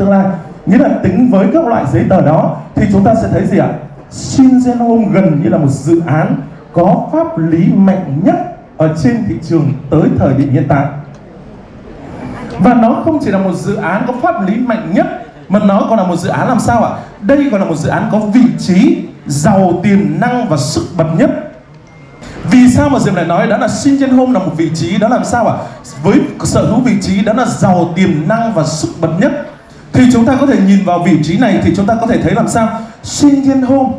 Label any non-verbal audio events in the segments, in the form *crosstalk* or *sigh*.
tương lai. Nghĩa là tính với các loại giấy tờ đó thì chúng ta sẽ thấy gì ạ? Shingen Home gần như là một dự án có pháp lý mạnh nhất ở trên thị trường tới thời điểm hiện tại. Và nó không chỉ là một dự án có pháp lý mạnh nhất, mà nó còn là một dự án làm sao ạ? Đây còn là một dự án có vị trí, giàu tiềm năng và sức bật nhất. Vì sao mà Diệp lại nói đó là Shingen Home là một vị trí? Đó làm sao ạ? Với sở hữu vị trí đó là giàu tiềm năng và sức bật nhất thì chúng ta có thể nhìn vào vị trí này thì chúng ta có thể thấy làm sao xuyên yên hôm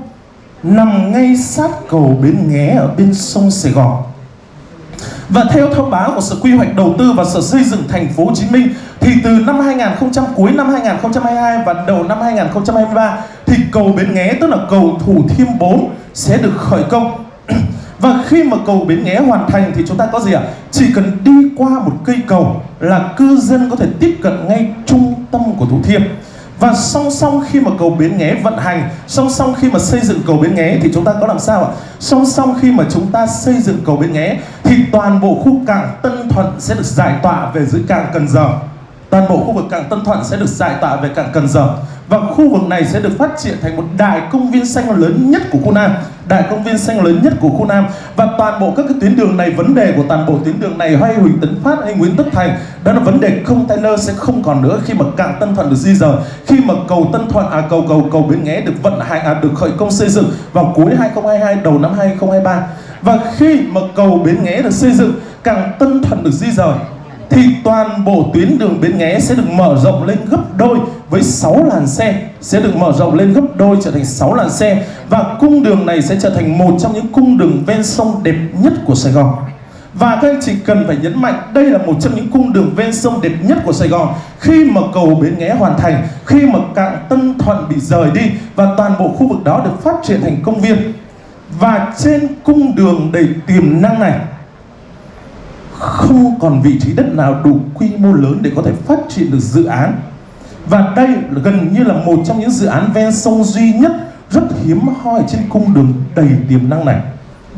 nằm ngay sát cầu Bến Nghé ở bên sông Sài Gòn và theo thông báo của Sở Quy hoạch Đầu tư và Sở Xây dựng Thành phố Hồ Chí Minh, thì từ năm 2000 cuối năm 2022 và đầu năm 2023 thì cầu Bến Nghé, tức là cầu Thủ Thiêm 4 sẽ được khởi công. *clears throat* Và khi mà cầu Bến Nghé hoàn thành thì chúng ta có gì ạ? Chỉ cần đi qua một cây cầu là cư dân có thể tiếp cận ngay trung tâm của Thủ Thiêm. Và song song khi mà cầu Bến Nghé vận hành, Song song khi mà xây dựng cầu Bến Nghé Thì chúng ta có làm sao ạ? Song song khi mà chúng ta xây dựng cầu Bến Nghé Thì toàn bộ khu cảng Tân Thuận sẽ được giải tỏa về dưới cảng Cần Giờ Toàn bộ khu vực cảng Tân Thuận sẽ được giải tỏa về cảng Cần Giờ và khu vực này sẽ được phát triển thành một đại công viên xanh lớn nhất của khu Nam. Đại công viên xanh lớn nhất của khu Nam. Và toàn bộ các cái tuyến đường này, vấn đề của toàn bộ tuyến đường này Hay Huỳnh Tấn Phát hay Nguyễn Tất Thành Đó là vấn đề container sẽ không còn nữa Khi mà cảng Tân Thuận được di rời. Khi mà cầu Tân Thuận, à cầu cầu cầu Bến Nghé được vận hành, à được khởi công xây dựng Vào cuối 2022, đầu năm 2023 Và khi mà cầu Bến Nghé được xây dựng Cảng Tân Thuận được di rời thì toàn bộ tuyến đường Bến Nghé sẽ được mở rộng lên gấp đôi với 6 làn xe sẽ được mở rộng lên gấp đôi trở thành 6 làn xe và cung đường này sẽ trở thành một trong những cung đường ven sông đẹp nhất của Sài Gòn. Và các anh chị cần phải nhấn mạnh đây là một trong những cung đường ven sông đẹp nhất của Sài Gòn. Khi mà cầu Bến Nghé hoàn thành, khi mà cảng Tân Thuận bị rời đi Và toàn bộ khu vực đó được phát triển thành công viên. Và trên cung đường đầy tiềm năng này không còn vị trí đất nào đủ quy mô lớn để có thể phát triển được dự án và đây gần như là một trong những dự án ven sông duy nhất rất hiếm hoi trên cung đường đầy tiềm năng này.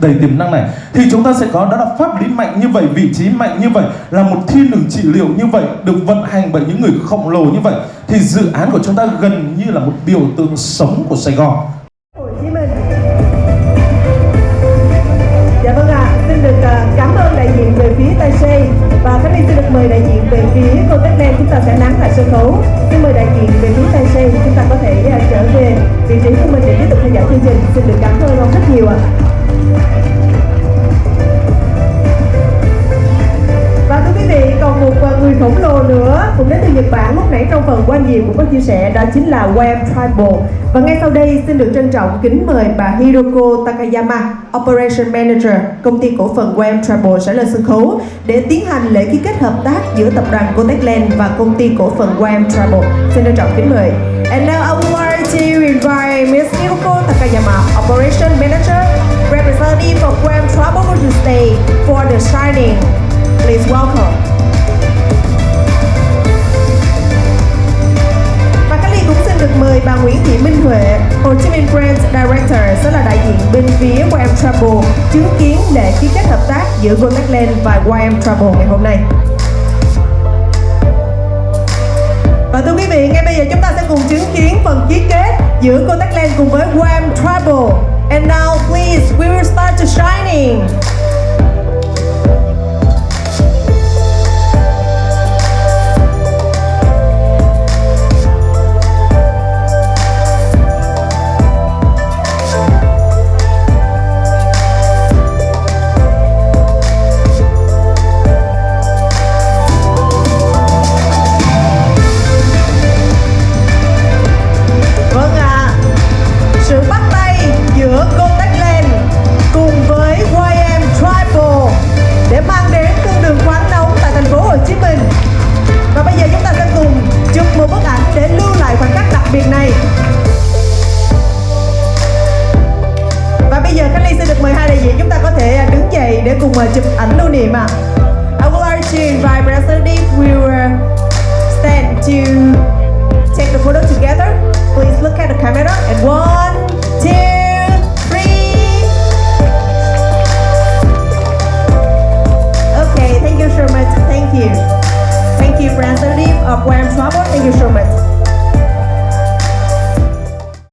Đầy tiềm năng này. Thì chúng ta sẽ có đó là pháp lý mạnh như vậy vị trí mạnh như vậy là một thiên đường trị liệu như vậy được vận hành bởi những người khổng lồ như vậy. Thì dự án của chúng ta gần như là một biểu tượng sống của Sài Gòn. Hồ Chí Minh. Dạ vâng ạ, à, xin được ờ, cảm ơn đại diện về phía Tây Xê và Khánh Ly xin được mời đại diện về phía cô Tết Đen chúng ta sẽ nắng lại sân khấu Xin mời đại diện về phía Tài xe chúng ta có thể uh, trở về vị trí của mình để tiếp tục theo dõi chương trình Xin được cảm ơn ông rất nhiều ạ à. Cùng đến từ Nhật Bản lúc nãy trong phần quan diệu cũng có chia sẻ đó chính là Web Tribal. Và ngay sau đây xin được trân trọng kính mời bà Hiroko Takayama, Operation Manager, công ty cổ phần Web Tribal sẽ lên sân khấu để tiến hành lễ ký kết hợp tác giữa tập đoàn Cotecland và công ty cổ phần Web Tribal. Xin trân trọng kính mời. And now I would like to invite Ms. Hiroko Takayama, Operation Manager, representative of Web Tribal to stay for the signing. Please welcome. Travel chứng kiến lễ ký kết hợp tác giữa Golden và YM Travel ngày hôm nay. Và thưa quý vị, ngay bây giờ chúng ta sẽ cùng chứng kiến phần ký kết giữa Contact cùng với YM Travel. And now please, we will start to shining. để cùng ờ, chụp ảnh lưu niệm ạ. À. I would like to invite President